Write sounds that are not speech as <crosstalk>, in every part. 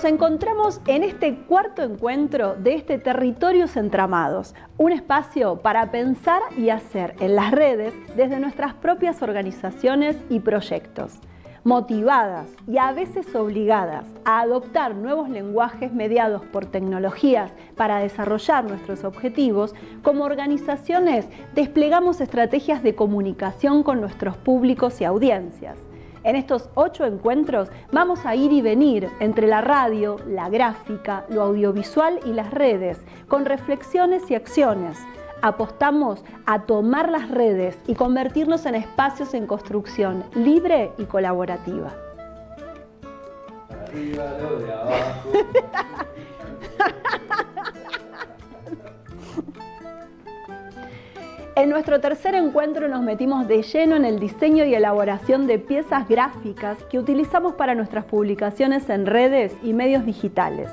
Nos encontramos en este cuarto encuentro de este Territorios Entramados, un espacio para pensar y hacer en las redes desde nuestras propias organizaciones y proyectos, motivadas y a veces obligadas a adoptar nuevos lenguajes mediados por tecnologías para desarrollar nuestros objetivos, como organizaciones desplegamos estrategias de comunicación con nuestros públicos y audiencias en estos ocho encuentros vamos a ir y venir entre la radio, la gráfica, lo audiovisual y las redes, con reflexiones y acciones. Apostamos a tomar las redes y convertirnos en espacios en construcción libre y colaborativa. <laughs> En nuestro tercer encuentro nos metimos de lleno en el diseño y elaboración de piezas gráficas que utilizamos para nuestras publicaciones en redes y medios digitales.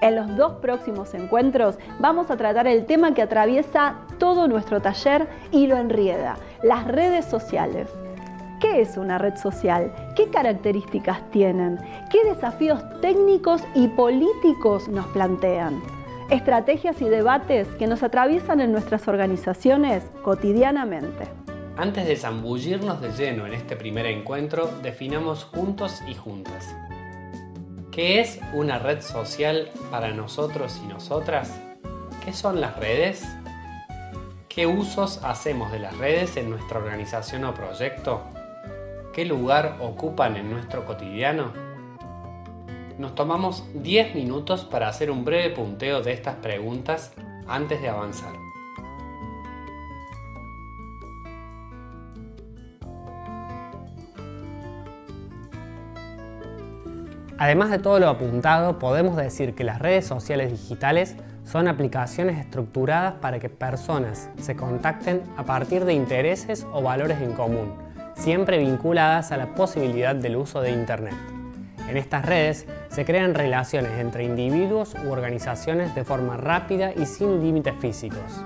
En los dos próximos encuentros vamos a tratar el tema que atraviesa todo nuestro taller y lo enrieda, las redes sociales. ¿Qué es una red social? ¿Qué características tienen? ¿Qué desafíos técnicos y políticos nos plantean? Estrategias y debates que nos atraviesan en nuestras organizaciones cotidianamente. Antes de zambullirnos de lleno en este primer encuentro, definamos juntos y juntas. ¿Qué es una red social para nosotros y nosotras? ¿Qué son las redes? ¿Qué usos hacemos de las redes en nuestra organización o proyecto? ¿Qué lugar ocupan en nuestro cotidiano? Nos tomamos 10 minutos para hacer un breve punteo de estas preguntas antes de avanzar. Además de todo lo apuntado, podemos decir que las redes sociales digitales son aplicaciones estructuradas para que personas se contacten a partir de intereses o valores en común, siempre vinculadas a la posibilidad del uso de Internet. En estas redes se crean relaciones entre individuos u organizaciones de forma rápida y sin límites físicos.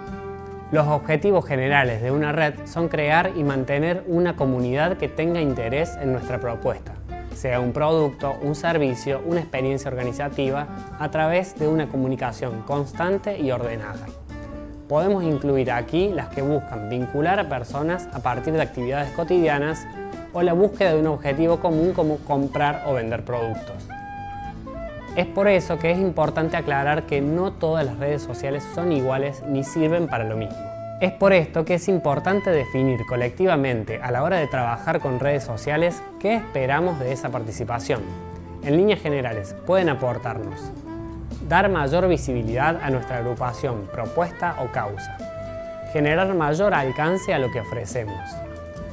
Los objetivos generales de una red son crear y mantener una comunidad que tenga interés en nuestra propuesta, sea un producto, un servicio, una experiencia organizativa, a través de una comunicación constante y ordenada. Podemos incluir aquí las que buscan vincular a personas a partir de actividades cotidianas o la búsqueda de un objetivo común como comprar o vender productos. Es por eso que es importante aclarar que no todas las redes sociales son iguales ni sirven para lo mismo. Es por esto que es importante definir colectivamente a la hora de trabajar con redes sociales qué esperamos de esa participación. En líneas generales, pueden aportarnos dar mayor visibilidad a nuestra agrupación, propuesta o causa, generar mayor alcance a lo que ofrecemos,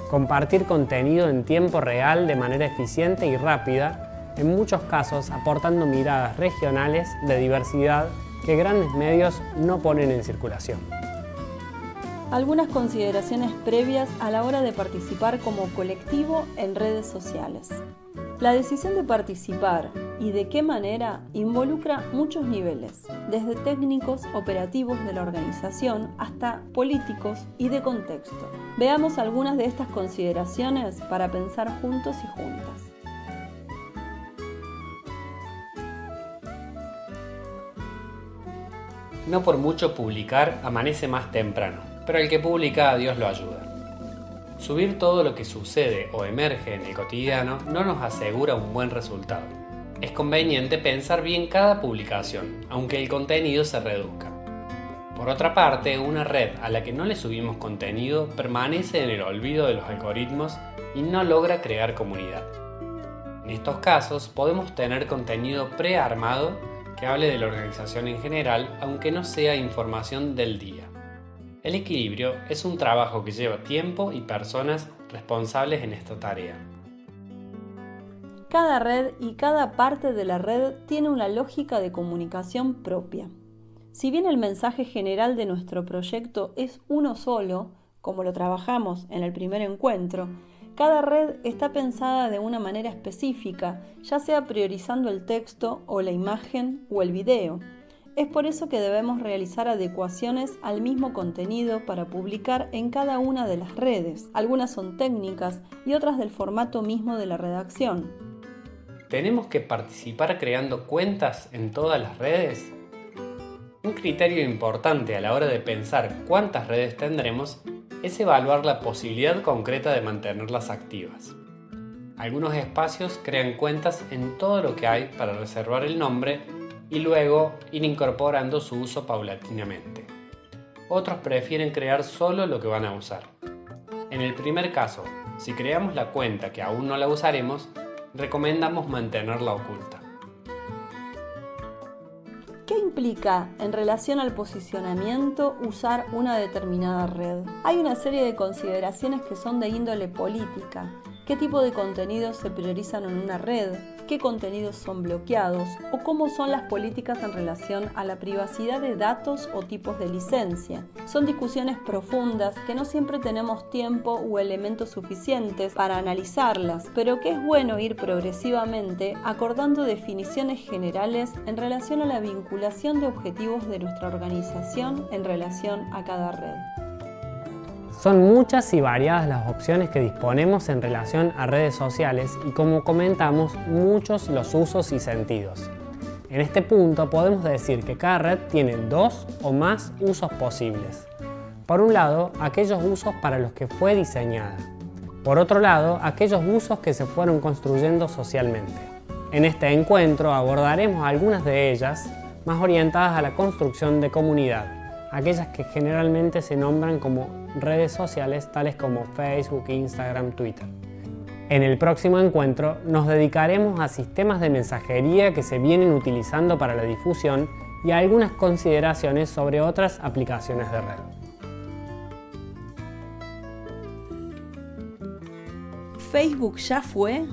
compartir contenido en tiempo real de manera eficiente y rápida, en muchos casos aportando miradas regionales de diversidad que grandes medios no ponen en circulación. Algunas consideraciones previas a la hora de participar como colectivo en redes sociales. La decisión de participar y de qué manera involucra muchos niveles, desde técnicos operativos de la organización hasta políticos y de contexto. Veamos algunas de estas consideraciones para pensar juntos y juntas. No por mucho publicar amanece más temprano, pero el que publica Dios lo ayuda. Subir todo lo que sucede o emerge en el cotidiano no nos asegura un buen resultado. Es conveniente pensar bien cada publicación, aunque el contenido se reduzca. Por otra parte, una red a la que no le subimos contenido permanece en el olvido de los algoritmos y no logra crear comunidad. En estos casos podemos tener contenido prearmado que hable de la organización en general, aunque no sea información del día. El equilibrio es un trabajo que lleva tiempo y personas responsables en esta tarea. Cada red y cada parte de la red tiene una lógica de comunicación propia. Si bien el mensaje general de nuestro proyecto es uno solo, como lo trabajamos en el primer encuentro, cada red está pensada de una manera específica, ya sea priorizando el texto o la imagen o el video, es por eso que debemos realizar adecuaciones al mismo contenido para publicar en cada una de las redes. Algunas son técnicas y otras del formato mismo de la redacción. ¿tenemos que participar creando cuentas en todas las redes? Un criterio importante a la hora de pensar cuántas redes tendremos es evaluar la posibilidad concreta de mantenerlas activas. Algunos espacios crean cuentas en todo lo que hay para reservar el nombre y luego ir incorporando su uso paulatinamente. Otros prefieren crear solo lo que van a usar. En el primer caso, si creamos la cuenta que aún no la usaremos, recomendamos mantenerla oculta. ¿Qué implica en relación al posicionamiento usar una determinada red? Hay una serie de consideraciones que son de índole política qué tipo de contenidos se priorizan en una red, qué contenidos son bloqueados o cómo son las políticas en relación a la privacidad de datos o tipos de licencia. Son discusiones profundas que no siempre tenemos tiempo o elementos suficientes para analizarlas, pero que es bueno ir progresivamente acordando definiciones generales en relación a la vinculación de objetivos de nuestra organización en relación a cada red. Son muchas y variadas las opciones que disponemos en relación a redes sociales y como comentamos, muchos los usos y sentidos. En este punto podemos decir que cada red tiene dos o más usos posibles. Por un lado, aquellos usos para los que fue diseñada. Por otro lado, aquellos usos que se fueron construyendo socialmente. En este encuentro abordaremos algunas de ellas más orientadas a la construcción de comunidad, aquellas que generalmente se nombran como redes sociales tales como Facebook, Instagram, Twitter. En el próximo encuentro nos dedicaremos a sistemas de mensajería que se vienen utilizando para la difusión y a algunas consideraciones sobre otras aplicaciones de red. Facebook ya fue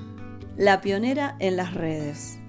la pionera en las redes.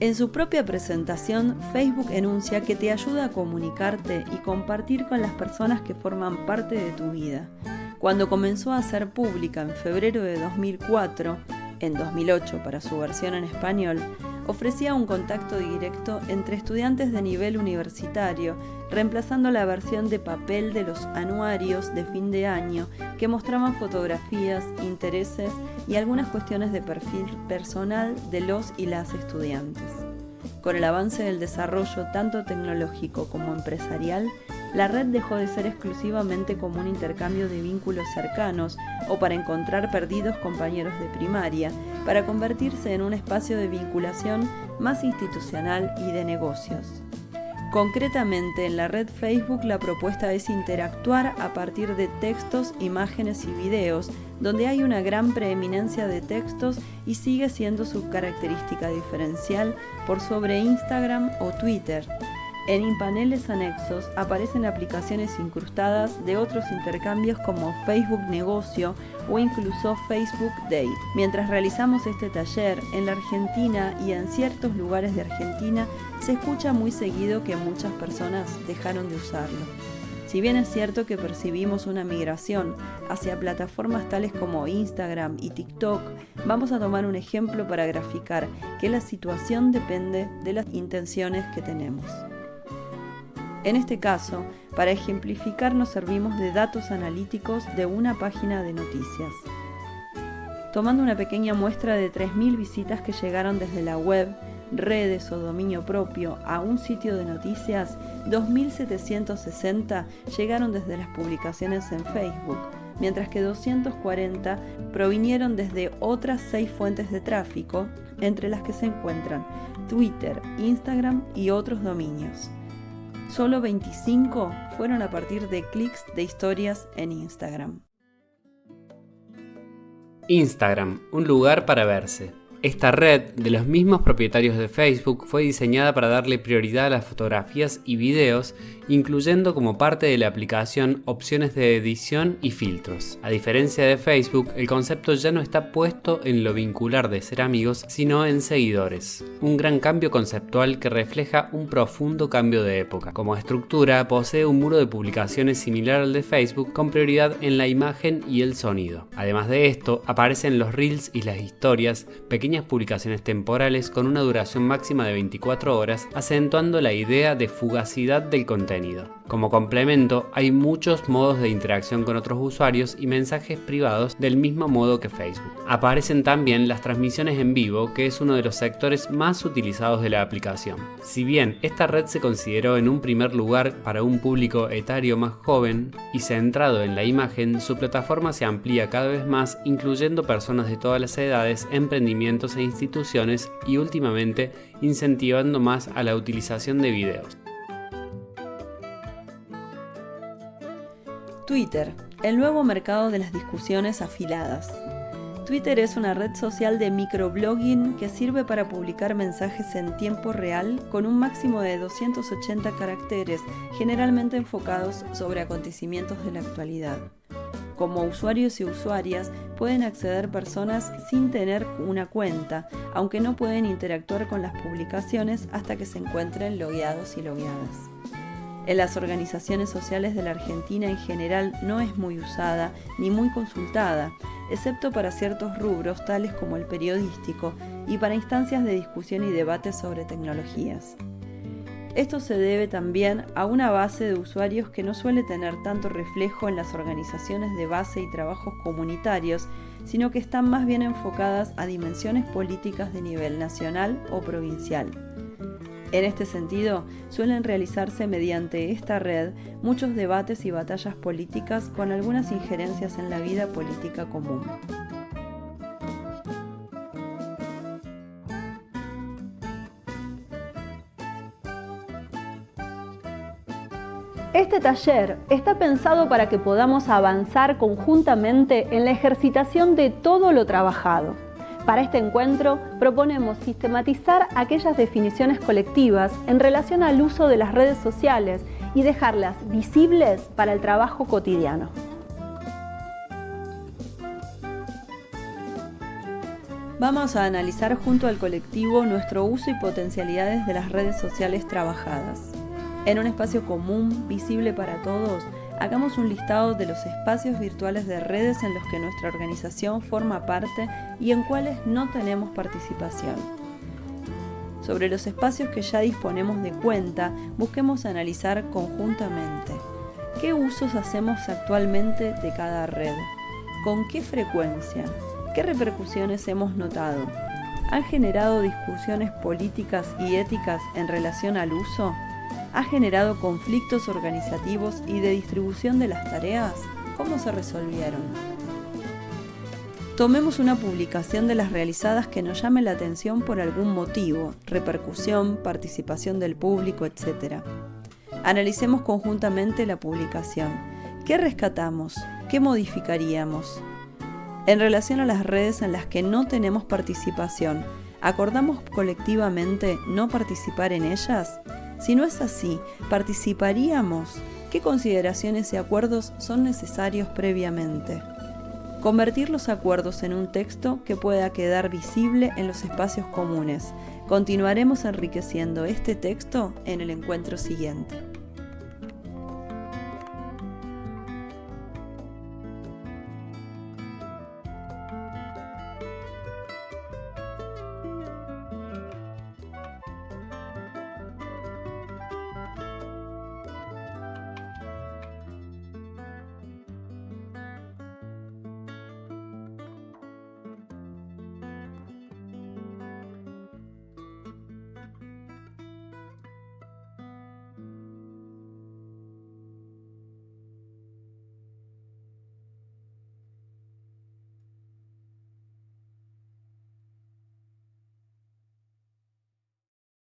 En su propia presentación, Facebook enuncia que te ayuda a comunicarte y compartir con las personas que forman parte de tu vida. Cuando comenzó a ser pública en febrero de 2004, en 2008 para su versión en español, ofrecía un contacto directo entre estudiantes de nivel universitario, reemplazando la versión de papel de los anuarios de fin de año que mostraban fotografías, intereses y algunas cuestiones de perfil personal de los y las estudiantes. Con el avance del desarrollo tanto tecnológico como empresarial, la red dejó de ser exclusivamente como un intercambio de vínculos cercanos o para encontrar perdidos compañeros de primaria, para convertirse en un espacio de vinculación más institucional y de negocios. Concretamente, en la red Facebook la propuesta es interactuar a partir de textos, imágenes y videos, donde hay una gran preeminencia de textos y sigue siendo su característica diferencial por sobre Instagram o Twitter. En paneles anexos aparecen aplicaciones incrustadas de otros intercambios como Facebook Negocio o incluso Facebook Date. Mientras realizamos este taller, en la Argentina y en ciertos lugares de Argentina se escucha muy seguido que muchas personas dejaron de usarlo. Si bien es cierto que percibimos una migración hacia plataformas tales como Instagram y TikTok, vamos a tomar un ejemplo para graficar que la situación depende de las intenciones que tenemos. En este caso, para ejemplificar nos servimos de datos analíticos de una página de noticias. Tomando una pequeña muestra de 3.000 visitas que llegaron desde la web, redes o dominio propio a un sitio de noticias, 2.760 llegaron desde las publicaciones en Facebook, mientras que 240 provinieron desde otras seis fuentes de tráfico, entre las que se encuentran Twitter, Instagram y otros dominios. Solo 25 fueron a partir de clics de historias en Instagram. Instagram, un lugar para verse. Esta red, de los mismos propietarios de Facebook, fue diseñada para darle prioridad a las fotografías y videos, incluyendo como parte de la aplicación opciones de edición y filtros. A diferencia de Facebook, el concepto ya no está puesto en lo vincular de ser amigos, sino en seguidores. Un gran cambio conceptual que refleja un profundo cambio de época. Como estructura, posee un muro de publicaciones similar al de Facebook, con prioridad en la imagen y el sonido. Además de esto, aparecen los reels y las historias, pequeños pequeñas publicaciones temporales con una duración máxima de 24 horas, acentuando la idea de fugacidad del contenido. Como complemento, hay muchos modos de interacción con otros usuarios y mensajes privados del mismo modo que Facebook. Aparecen también las transmisiones en vivo, que es uno de los sectores más utilizados de la aplicación. Si bien esta red se consideró en un primer lugar para un público etario más joven y centrado en la imagen, su plataforma se amplía cada vez más, incluyendo personas de todas las edades, emprendimientos e instituciones y últimamente incentivando más a la utilización de videos. Twitter, el nuevo mercado de las discusiones afiladas. Twitter es una red social de microblogging que sirve para publicar mensajes en tiempo real con un máximo de 280 caracteres, generalmente enfocados sobre acontecimientos de la actualidad. Como usuarios y usuarias pueden acceder personas sin tener una cuenta, aunque no pueden interactuar con las publicaciones hasta que se encuentren logueados y logueadas. En las organizaciones sociales de la Argentina en general no es muy usada ni muy consultada, excepto para ciertos rubros tales como el periodístico y para instancias de discusión y debate sobre tecnologías. Esto se debe también a una base de usuarios que no suele tener tanto reflejo en las organizaciones de base y trabajos comunitarios, sino que están más bien enfocadas a dimensiones políticas de nivel nacional o provincial. En este sentido, suelen realizarse mediante esta red muchos debates y batallas políticas con algunas injerencias en la vida política común. Este taller está pensado para que podamos avanzar conjuntamente en la ejercitación de todo lo trabajado para este encuentro proponemos sistematizar aquellas definiciones colectivas en relación al uso de las redes sociales y dejarlas visibles para el trabajo cotidiano. Vamos a analizar junto al colectivo nuestro uso y potencialidades de las redes sociales trabajadas. En un espacio común, visible para todos, hagamos un listado de los espacios virtuales de redes en los que nuestra organización forma parte y en cuales no tenemos participación. Sobre los espacios que ya disponemos de cuenta, busquemos analizar conjuntamente. Qué usos hacemos actualmente de cada red, con qué frecuencia, qué repercusiones hemos notado, han generado discusiones políticas y éticas en relación al uso, ha generado conflictos organizativos y de distribución de las tareas? ¿Cómo se resolvieron? Tomemos una publicación de las realizadas que nos llame la atención por algún motivo, repercusión, participación del público, etc. Analicemos conjuntamente la publicación. ¿Qué rescatamos? ¿Qué modificaríamos? En relación a las redes en las que no tenemos participación, ¿acordamos colectivamente no participar en ellas? Si no es así, ¿participaríamos? ¿Qué consideraciones y acuerdos son necesarios previamente? Convertir los acuerdos en un texto que pueda quedar visible en los espacios comunes. Continuaremos enriqueciendo este texto en el encuentro siguiente.